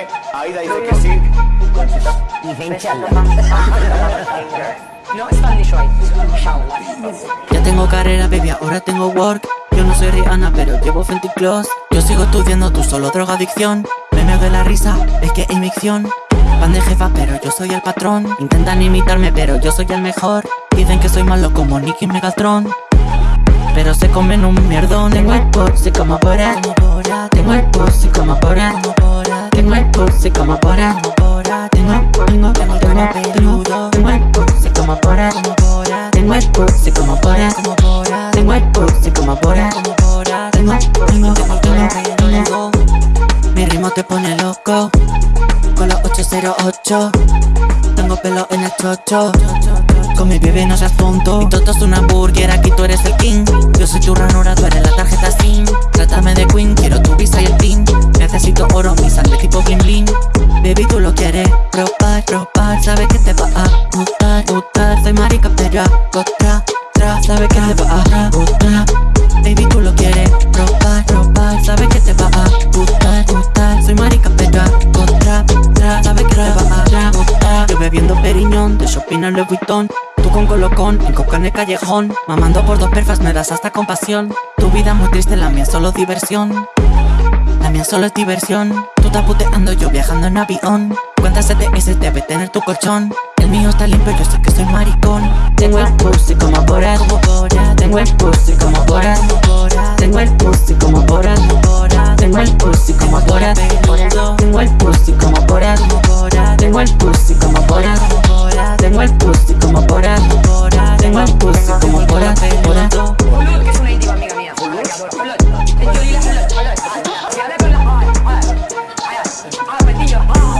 Cuéntame, Aida dice que sí. No inshallah. Ya tengo carrera, baby, ahora tengo work. Yo no soy Rihanna, pero llevo Fenty Clothes Yo sigo estudiando, tú solo drogadicción. Me meo de la risa, es que hay micción Van de jefa, pero yo soy el patrón. Intentan imitarme, pero yo soy el mejor. Dicen que soy malo como Nicky Megatron pero se comen un mierdón Tengo el pussy como Bora Tengo el Bora Tengo como Bora Tengo, tengo, tengo, tengo, tengo, tengo el pussy como Bora Tengo el pussy como Bora Tengo el pussy como Bora Tengo, tengo, tengo, tengo Mi ritmo te pone loco. Con los 808 Tengo pelo en el chocho. Con mi bebé no seas tonto Y todo es una burger, aquí tú eres quieres probar, probar Sabes que te va a gustar, gustar. Soy marica pero hago tra, Sabes que te va a gustar. Baby, tú lo quieres probar, probar Sabes que te va a gustar, gustar. Soy marica pero hago tra, Sabes que te va a gustar. Yo bebiendo periñón, de shopping a Louis Tú con colocón, en coca en el callejón. Mamando por dos perfas me das hasta compasión. Tu vida muy triste, la mía solo diversión. La mía solo es diversión estás puteando, yo viajando en avión. ¿Cuántas CTS debe tener tu colchón? El mío está limpio, yo sé que soy maricón. Tengo el pussy como Borat. Tengo el pussy como Borat. Tengo el pussy como Borat. Tengo el pussy como Borat. Tengo el pussy como Borat. Tengo el pussy como Borat. Tengo el pussy como Borat. Tengo el pussy como Borat. Borat. Que es una amiga mía. be a boss.